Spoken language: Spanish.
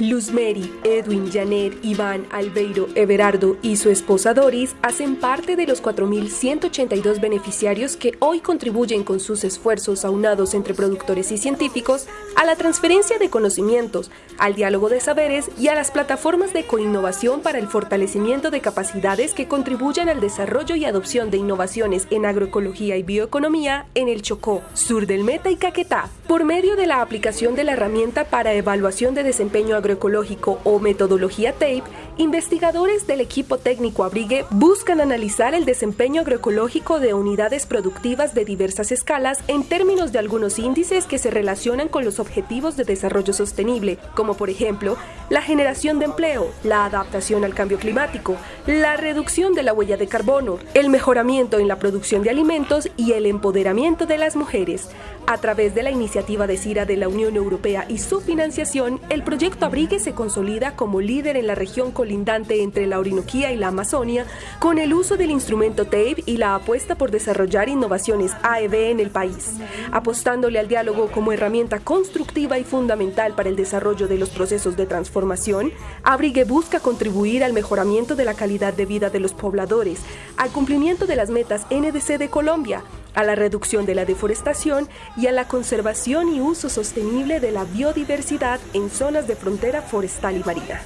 Luz Mary, Edwin, Janet, Iván, Albeiro, Everardo y su esposa Doris hacen parte de los 4.182 beneficiarios que hoy contribuyen con sus esfuerzos aunados entre productores y científicos a la transferencia de conocimientos, al diálogo de saberes y a las plataformas de coinnovación para el fortalecimiento de capacidades que contribuyan al desarrollo y adopción de innovaciones en agroecología y bioeconomía en el Chocó, sur del Meta y Caquetá, por medio de la aplicación de la herramienta para evaluación de desempeño agroecológico agroecológico o metodología TAPE, investigadores del equipo técnico Abrigue buscan analizar el desempeño agroecológico de unidades productivas de diversas escalas en términos de algunos índices que se relacionan con los objetivos de desarrollo sostenible, como por ejemplo la generación de empleo, la adaptación al cambio climático, la reducción de la huella de carbono, el mejoramiento en la producción de alimentos y el empoderamiento de las mujeres. A través de la iniciativa de CIRA de la Unión Europea y su financiación, el proyecto Abrigue se consolida como líder en la región colindante entre la Orinoquía y la Amazonia con el uso del instrumento TAPE y la apuesta por desarrollar innovaciones AEB en el país, apostándole al diálogo como herramienta constructiva y fundamental para el desarrollo de los procesos de transformación. Abrigue busca contribuir al mejoramiento de la calidad de vida de los pobladores, al cumplimiento de las metas NDC de Colombia, a la reducción de la deforestación y a la conservación y uso sostenible de la biodiversidad en zonas de frontera forestal y marina.